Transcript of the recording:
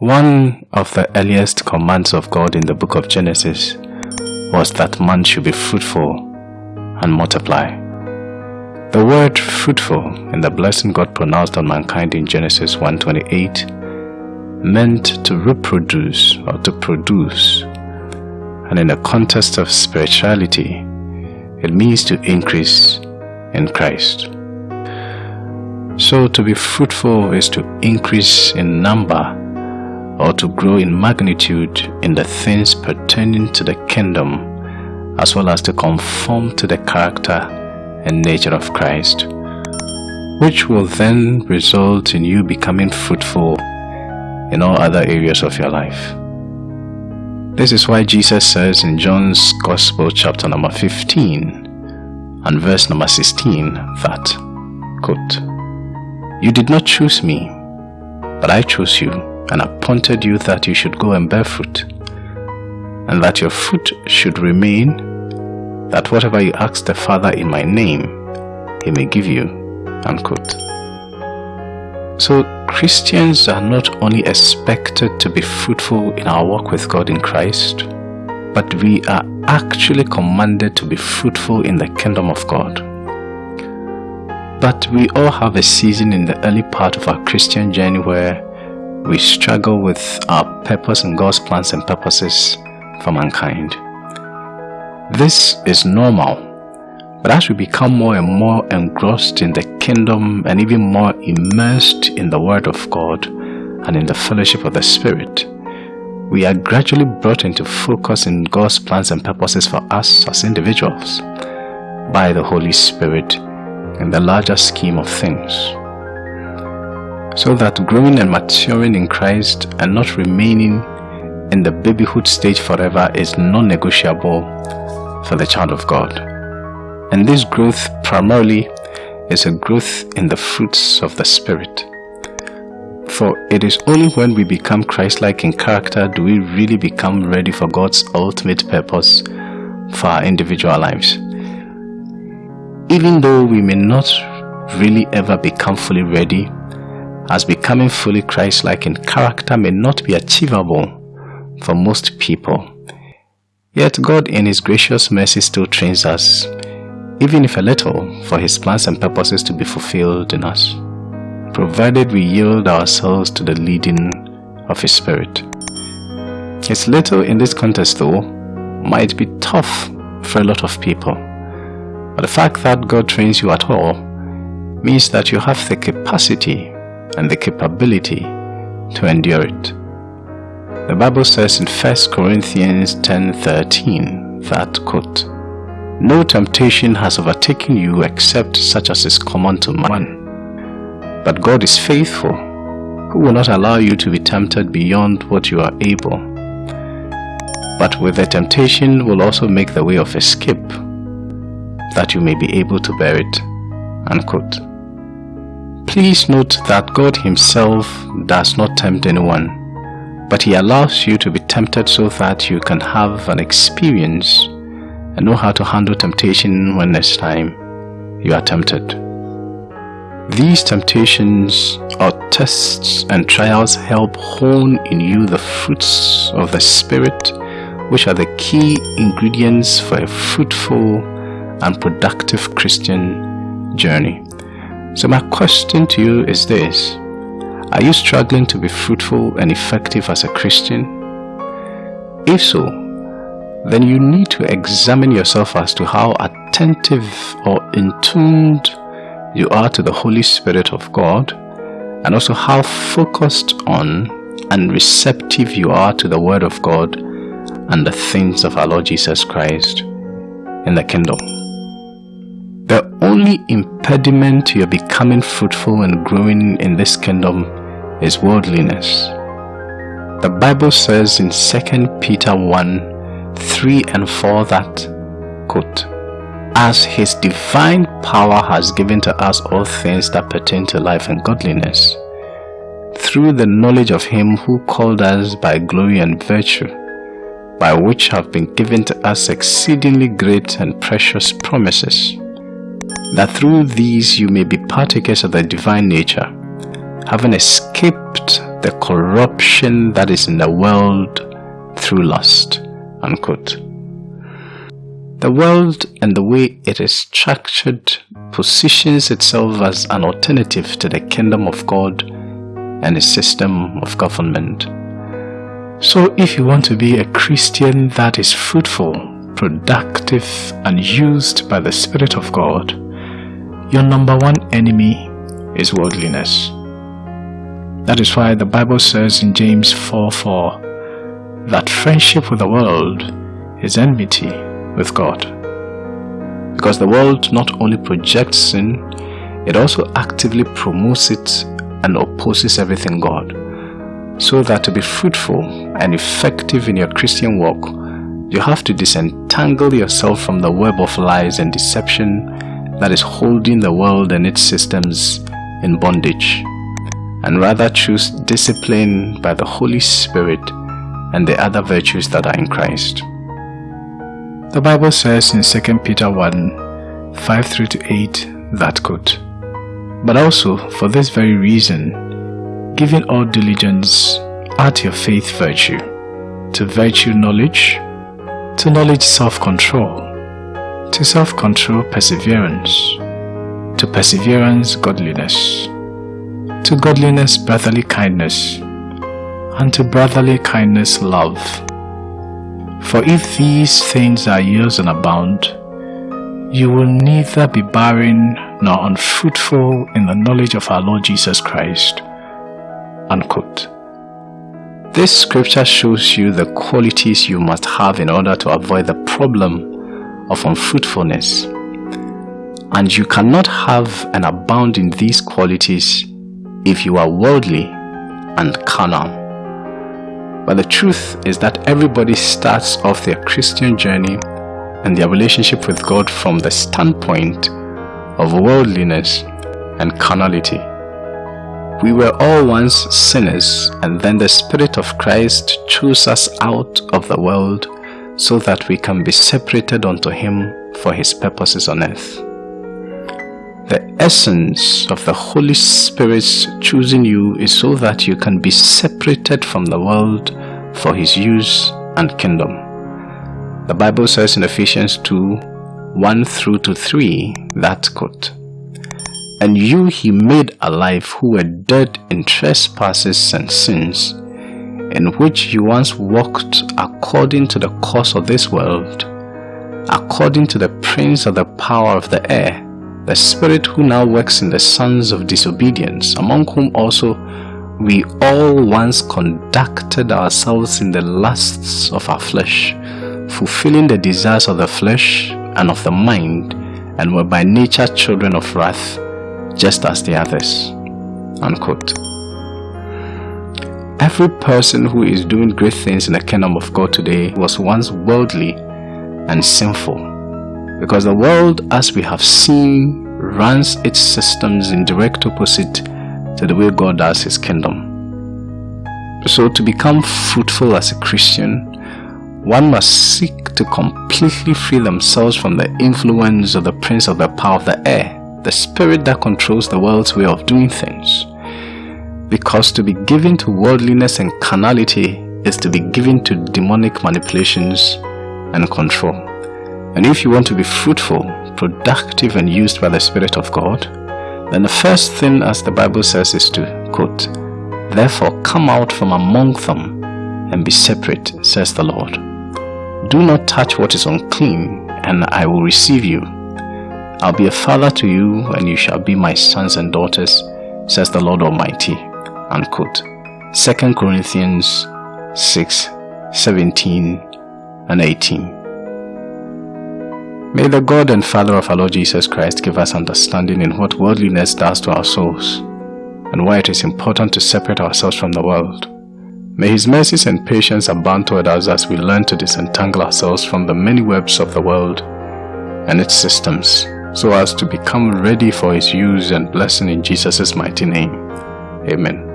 One of the earliest commands of God in the book of Genesis was that man should be fruitful and multiply. The word fruitful in the blessing God pronounced on mankind in Genesis 1.28 meant to reproduce or to produce and in the context of spirituality it means to increase in Christ. So to be fruitful is to increase in number or to grow in magnitude in the things pertaining to the kingdom as well as to conform to the character and nature of Christ which will then result in you becoming fruitful in all other areas of your life. This is why Jesus says in John's Gospel chapter number 15 and verse number 16 that, quote, You did not choose me, but I chose you and appointed you that you should go and bear fruit, and that your fruit should remain, that whatever you ask the Father in my name, he may give you. Unquote. So Christians are not only expected to be fruitful in our walk with God in Christ, but we are actually commanded to be fruitful in the kingdom of God. But we all have a season in the early part of our Christian journey where we struggle with our purpose and God's plans and purposes for mankind. This is normal, but as we become more and more engrossed in the kingdom and even more immersed in the Word of God and in the fellowship of the Spirit, we are gradually brought into focus in God's plans and purposes for us as individuals by the Holy Spirit in the larger scheme of things so that growing and maturing in Christ and not remaining in the babyhood stage forever is non-negotiable for the child of God. And this growth primarily is a growth in the fruits of the Spirit. For it is only when we become Christ-like in character do we really become ready for God's ultimate purpose for our individual lives. Even though we may not really ever become fully ready as becoming fully Christ-like in character may not be achievable for most people. Yet God in His gracious mercy still trains us, even if a little, for His plans and purposes to be fulfilled in us, provided we yield ourselves to the leading of His Spirit. His little in this context though might be tough for a lot of people, but the fact that God trains you at all means that you have the capacity and the capability to endure it. The Bible says in 1 Corinthians 10:13 that quote, No temptation has overtaken you except such as is common to man. But God is faithful, who will not allow you to be tempted beyond what you are able. But with the temptation will also make the way of escape, that you may be able to bear it. Unquote. Please note that God himself does not tempt anyone, but he allows you to be tempted so that you can have an experience and know how to handle temptation when next time you are tempted. These temptations or tests and trials help hone in you the fruits of the Spirit which are the key ingredients for a fruitful and productive Christian journey. So my question to you is this. Are you struggling to be fruitful and effective as a Christian? If so, then you need to examine yourself as to how attentive or in tuned you are to the Holy Spirit of God and also how focused on and receptive you are to the Word of God and the things of our Lord Jesus Christ in the kingdom. Only impediment to your becoming fruitful and growing in this kingdom is worldliness. The Bible says in 2 Peter 1 3 and 4 that, quote, As his divine power has given to us all things that pertain to life and godliness, through the knowledge of him who called us by glory and virtue, by which have been given to us exceedingly great and precious promises that through these you may be partakers of the divine nature, having escaped the corruption that is in the world through lust. Unquote. The world and the way it is structured positions itself as an alternative to the kingdom of God and a system of government. So if you want to be a Christian that is fruitful, productive and used by the Spirit of God, your number one enemy is worldliness. That is why the Bible says in James 4 4 that friendship with the world is enmity with God. Because the world not only projects sin, it also actively promotes it and opposes everything God. So that to be fruitful and effective in your Christian walk, you have to disentangle yourself from the web of lies and deception that is holding the world and its systems in bondage, and rather choose discipline by the Holy Spirit and the other virtues that are in Christ. The Bible says in 2 Peter 1 5 through to 8 that quote, But also for this very reason, giving all diligence, add your faith virtue, to virtue knowledge, to knowledge self-control, to self-control perseverance, to perseverance godliness, to godliness brotherly kindness, and to brotherly kindness love. For if these things are yours and abound, you will neither be barren nor unfruitful in the knowledge of our Lord Jesus Christ. Unquote. This scripture shows you the qualities you must have in order to avoid the problem of unfruitfulness. And you cannot have and abound in these qualities if you are worldly and carnal. But the truth is that everybody starts off their Christian journey and their relationship with God from the standpoint of worldliness and carnality. We were all once sinners and then the Spirit of Christ chose us out of the world so that we can be separated unto Him for His purposes on earth. The essence of the Holy Spirit's choosing you is so that you can be separated from the world for His use and kingdom. The Bible says in Ephesians 2 1 through to 3 that quote, And you He made alive who were dead in trespasses and sins, in which you once walked according to the course of this world, according to the prince of the power of the air the Spirit who now works in the sons of disobedience, among whom also we all once conducted ourselves in the lusts of our flesh, fulfilling the desires of the flesh and of the mind, and were by nature children of wrath, just as the others. Unquote. Every person who is doing great things in the kingdom of God today was once worldly and sinful because the world, as we have seen, runs its systems in direct opposite to the way God does His kingdom. So to become fruitful as a Christian, one must seek to completely free themselves from the influence of the prince of the power of the air, the spirit that controls the world's way of doing things. Because to be given to worldliness and carnality is to be given to demonic manipulations and control. And if you want to be fruitful, productive and used by the Spirit of God, then the first thing as the Bible says is to, quote, Therefore come out from among them and be separate, says the Lord. Do not touch what is unclean, and I will receive you. I'll be a father to you, and you shall be my sons and daughters, says the Lord Almighty. Unquote. 2 Corinthians 6, 17 and 18. May the God and Father of our Lord Jesus Christ give us understanding in what worldliness does to our souls and why it is important to separate ourselves from the world. May His mercies and patience abound toward us as we learn to disentangle ourselves from the many webs of the world and its systems so as to become ready for His use and blessing in Jesus' mighty name. Amen.